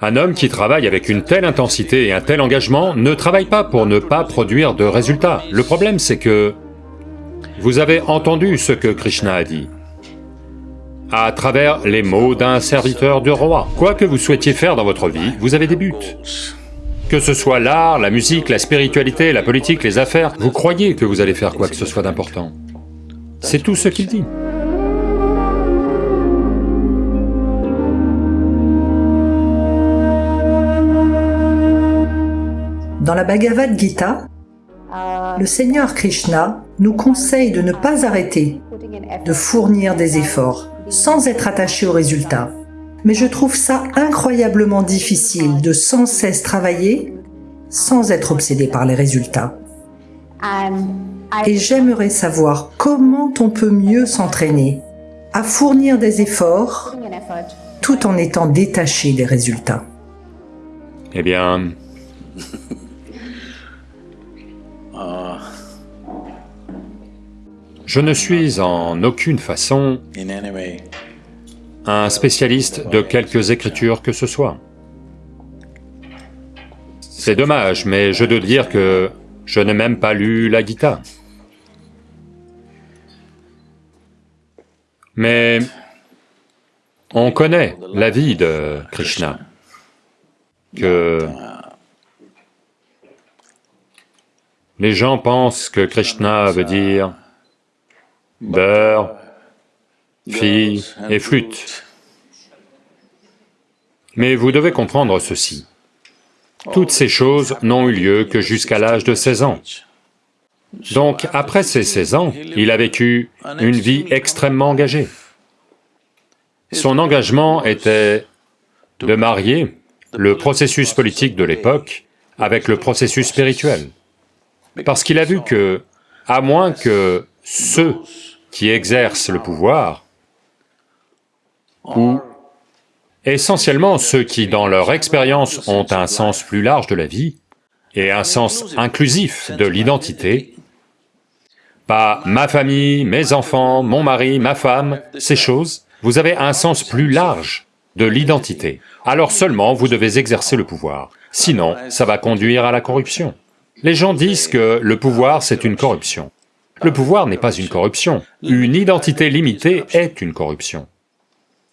Un homme qui travaille avec une telle intensité et un tel engagement ne travaille pas pour ne pas produire de résultats. Le problème c'est que vous avez entendu ce que Krishna a dit à travers les mots d'un serviteur du roi. Quoi que vous souhaitiez faire dans votre vie, vous avez des buts. Que ce soit l'art, la musique, la spiritualité, la politique, les affaires, vous croyez que vous allez faire quoi que ce soit d'important. C'est tout ce qu'il dit. Dans la Bhagavad Gita, le Seigneur Krishna nous conseille de ne pas arrêter de fournir des efforts sans être attaché aux résultats. Mais je trouve ça incroyablement difficile de sans cesse travailler sans être obsédé par les résultats. Et j'aimerais savoir comment on peut mieux s'entraîner à fournir des efforts tout en étant détaché des résultats. Eh bien, Je ne suis en aucune façon un spécialiste de quelques écritures que ce soit. C'est dommage, mais je dois dire que je n'ai même pas lu la Gita. Mais on connaît la vie de Krishna, que les gens pensent que Krishna veut dire beurre, fille et flûte. Mais vous devez comprendre ceci. Toutes ces choses n'ont eu lieu que jusqu'à l'âge de 16 ans. Donc, après ces 16 ans, il a vécu une vie extrêmement engagée. Son engagement était de marier le processus politique de l'époque avec le processus spirituel. Parce qu'il a vu que, à moins que ceux qui exercent le pouvoir, ou essentiellement ceux qui, dans leur expérience, ont un sens plus large de la vie et un sens inclusif de l'identité, pas ma famille, mes enfants, mon mari, ma femme, ces choses, vous avez un sens plus large de l'identité. Alors seulement vous devez exercer le pouvoir, sinon ça va conduire à la corruption. Les gens disent que le pouvoir c'est une corruption. Le pouvoir n'est pas une corruption, une identité limitée est une corruption.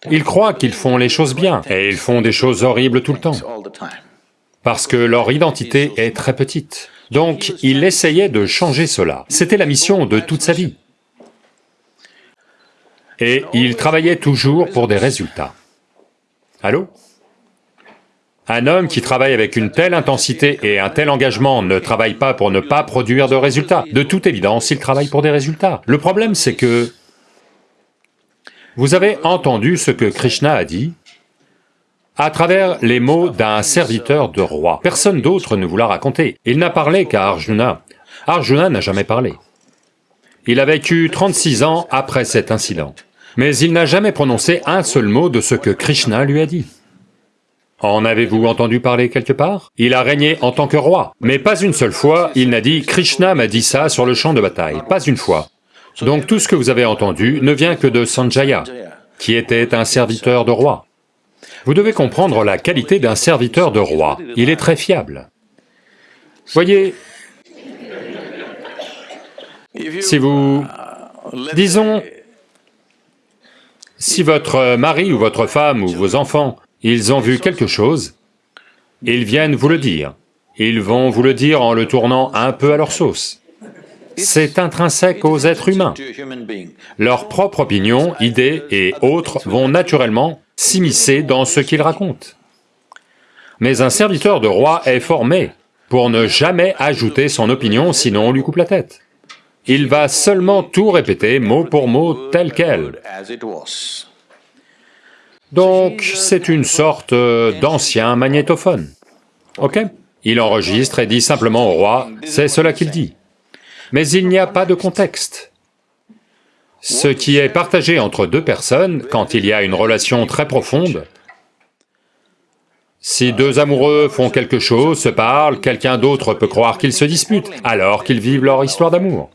Ils croient qu'ils font les choses bien, et ils font des choses horribles tout le temps, parce que leur identité est très petite. Donc, il essayait de changer cela, c'était la mission de toute sa vie. Et il travaillait toujours pour des résultats. Allô? Un homme qui travaille avec une telle intensité et un tel engagement ne travaille pas pour ne pas produire de résultats. De toute évidence, il travaille pour des résultats. Le problème, c'est que... Vous avez entendu ce que Krishna a dit à travers les mots d'un serviteur de roi. Personne d'autre ne vous l'a raconté. Il n'a parlé qu'à Arjuna. Arjuna n'a jamais parlé. Il a vécu 36 ans après cet incident. Mais il n'a jamais prononcé un seul mot de ce que Krishna lui a dit. En avez-vous entendu parler quelque part? Il a régné en tant que roi, mais pas une seule fois il n'a dit « Krishna m'a dit ça sur le champ de bataille », pas une fois. Donc tout ce que vous avez entendu ne vient que de Sanjaya, qui était un serviteur de roi. Vous devez comprendre la qualité d'un serviteur de roi, il est très fiable. Voyez, si vous... disons, si votre mari ou votre femme ou vos enfants ils ont vu quelque chose, ils viennent vous le dire. Ils vont vous le dire en le tournant un peu à leur sauce. C'est intrinsèque aux êtres humains. Leur propre opinion, idées et autres vont naturellement s'immiscer dans ce qu'ils racontent. Mais un serviteur de roi est formé pour ne jamais ajouter son opinion, sinon on lui coupe la tête. Il va seulement tout répéter mot pour mot tel quel. Donc c'est une sorte euh, d'ancien magnétophone, ok? Il enregistre et dit simplement au roi, c'est cela qu'il dit. Mais il n'y a pas de contexte. Ce qui est partagé entre deux personnes, quand il y a une relation très profonde, si deux amoureux font quelque chose, se parlent, quelqu'un d'autre peut croire qu'ils se disputent, alors qu'ils vivent leur histoire d'amour.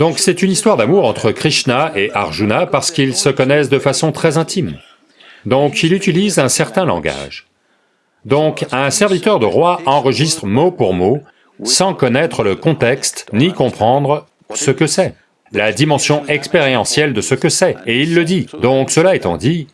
Donc c'est une histoire d'amour entre Krishna et Arjuna parce qu'ils se connaissent de façon très intime. Donc il utilise un certain langage. Donc un serviteur de roi enregistre mot pour mot, sans connaître le contexte, ni comprendre ce que c'est, la dimension expérientielle de ce que c'est, et il le dit. Donc cela étant dit,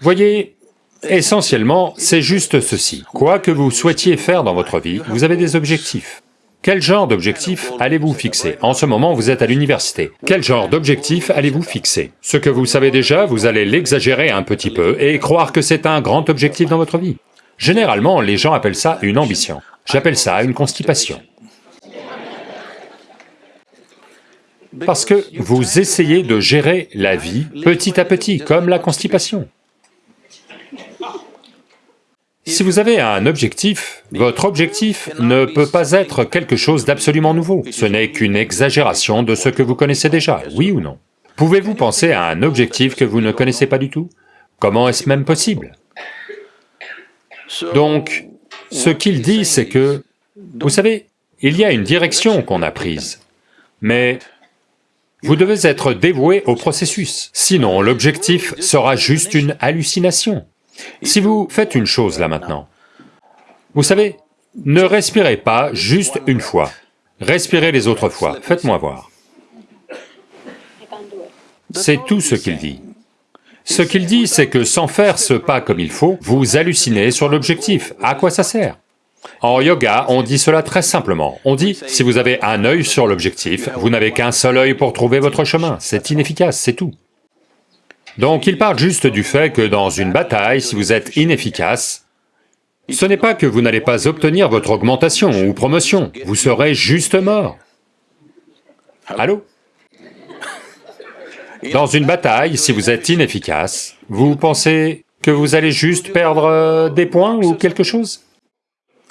voyez, essentiellement, c'est juste ceci. Quoi que vous souhaitiez faire dans votre vie, vous avez des objectifs. Quel genre d'objectif allez-vous fixer? En ce moment, vous êtes à l'université. Quel genre d'objectif allez-vous fixer? Ce que vous savez déjà, vous allez l'exagérer un petit peu et croire que c'est un grand objectif dans votre vie. Généralement, les gens appellent ça une ambition. J'appelle ça une constipation. Parce que vous essayez de gérer la vie petit à petit, comme la constipation. Si vous avez un objectif, votre objectif ne peut pas être quelque chose d'absolument nouveau, ce n'est qu'une exagération de ce que vous connaissez déjà, oui ou non. Pouvez-vous penser à un objectif que vous ne connaissez pas du tout? Comment est-ce même possible? Donc, ce qu'il dit, c'est que, vous savez, il y a une direction qu'on a prise, mais vous devez être dévoué au processus, sinon l'objectif sera juste une hallucination. Si vous faites une chose là maintenant, vous savez, ne respirez pas juste une fois, respirez les autres fois, faites-moi voir. C'est tout ce qu'il dit. Ce qu'il dit, c'est que sans faire ce pas comme il faut, vous hallucinez sur l'objectif. À quoi ça sert? En yoga, on dit cela très simplement. On dit, si vous avez un œil sur l'objectif, vous n'avez qu'un seul œil pour trouver votre chemin. C'est inefficace, c'est tout. Donc il parle juste du fait que dans une bataille, si vous êtes inefficace, ce n'est pas que vous n'allez pas obtenir votre augmentation ou promotion, vous serez juste mort. Allô? Dans une bataille, si vous êtes inefficace, vous pensez que vous allez juste perdre euh, des points ou quelque chose?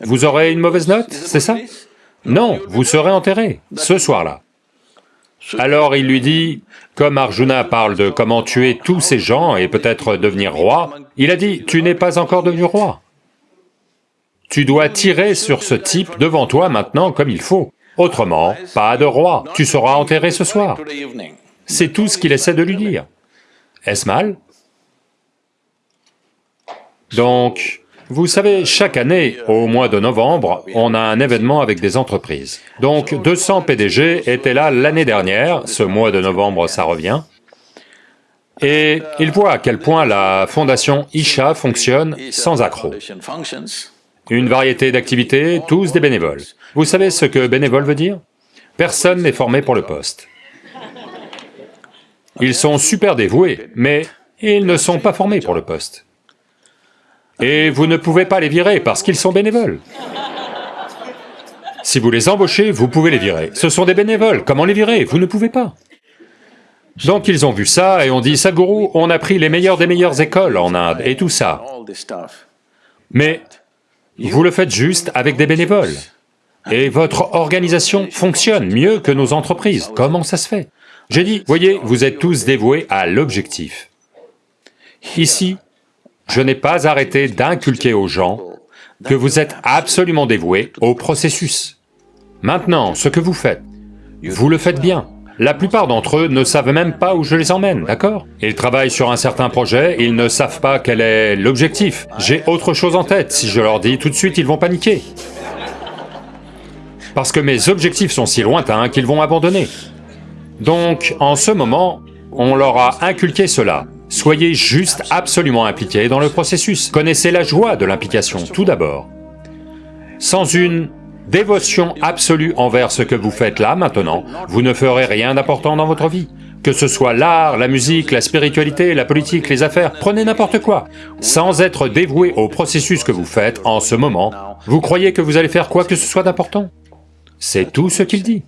Vous aurez une mauvaise note, c'est ça? Non, vous serez enterré, ce soir-là. Alors il lui dit, comme Arjuna parle de comment tuer tous ces gens et peut-être devenir roi, il a dit, tu n'es pas encore devenu roi. Tu dois tirer sur ce type devant toi maintenant comme il faut. Autrement, pas de roi, tu seras enterré ce soir. C'est tout ce qu'il essaie de lui dire. Est-ce mal? Donc, vous savez, chaque année, au mois de novembre, on a un événement avec des entreprises. Donc 200 PDG étaient là l'année dernière, ce mois de novembre ça revient, et ils voient à quel point la fondation Isha fonctionne sans accroc. Une variété d'activités, tous des bénévoles. Vous savez ce que bénévole veut dire? Personne n'est formé pour le poste. Ils sont super dévoués, mais ils ne sont pas formés pour le poste. Et vous ne pouvez pas les virer parce qu'ils sont bénévoles. Si vous les embauchez, vous pouvez les virer. Ce sont des bénévoles, comment les virer? Vous ne pouvez pas. Donc ils ont vu ça et ont dit, Sadhguru, on a pris les meilleures des meilleures écoles en Inde et tout ça. Mais vous le faites juste avec des bénévoles. Et votre organisation fonctionne mieux que nos entreprises. Comment ça se fait? J'ai dit, voyez, vous êtes tous dévoués à l'objectif. Ici, je n'ai pas arrêté d'inculquer aux gens que vous êtes absolument dévoués au processus. Maintenant, ce que vous faites, vous le faites bien. La plupart d'entre eux ne savent même pas où je les emmène, d'accord? Ils travaillent sur un certain projet, ils ne savent pas quel est l'objectif. J'ai autre chose en tête, si je leur dis tout de suite, ils vont paniquer. Parce que mes objectifs sont si lointains qu'ils vont abandonner. Donc, en ce moment, on leur a inculqué cela. Soyez juste absolument impliqués dans le processus. Connaissez la joie de l'implication, tout d'abord. Sans une dévotion absolue envers ce que vous faites là, maintenant, vous ne ferez rien d'important dans votre vie. Que ce soit l'art, la musique, la spiritualité, la politique, les affaires, prenez n'importe quoi. Sans être dévoué au processus que vous faites en ce moment, vous croyez que vous allez faire quoi que ce soit d'important? C'est tout ce qu'il dit.